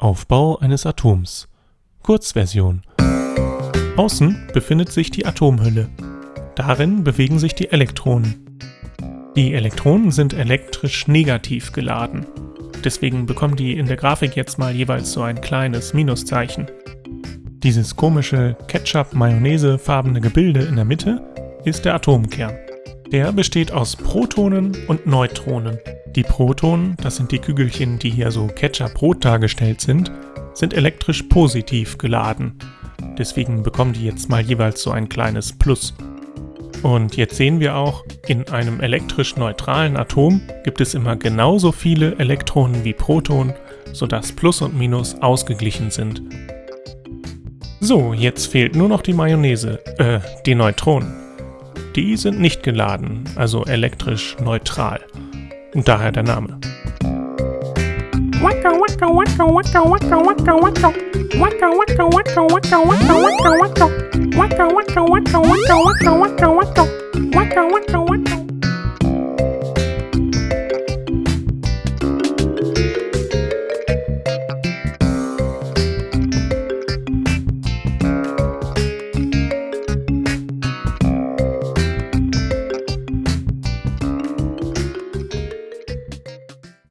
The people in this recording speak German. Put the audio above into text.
Aufbau eines Atoms. Kurzversion. Außen befindet sich die Atomhülle. Darin bewegen sich die Elektronen. Die Elektronen sind elektrisch negativ geladen. Deswegen bekommen die in der Grafik jetzt mal jeweils so ein kleines Minuszeichen. Dieses komische Ketchup-Mayonnaise-farbene Gebilde in der Mitte ist der Atomkern. Der besteht aus Protonen und Neutronen. Die Protonen, das sind die Kügelchen, die hier so Ketchup-rot dargestellt sind, sind elektrisch positiv geladen. Deswegen bekommen die jetzt mal jeweils so ein kleines Plus. Und jetzt sehen wir auch, in einem elektrisch neutralen Atom gibt es immer genauso viele Elektronen wie Protonen, sodass Plus und Minus ausgeglichen sind. So, jetzt fehlt nur noch die Mayonnaise, äh, die Neutronen. Die sind nicht geladen, also elektrisch neutral. Und daher der Name.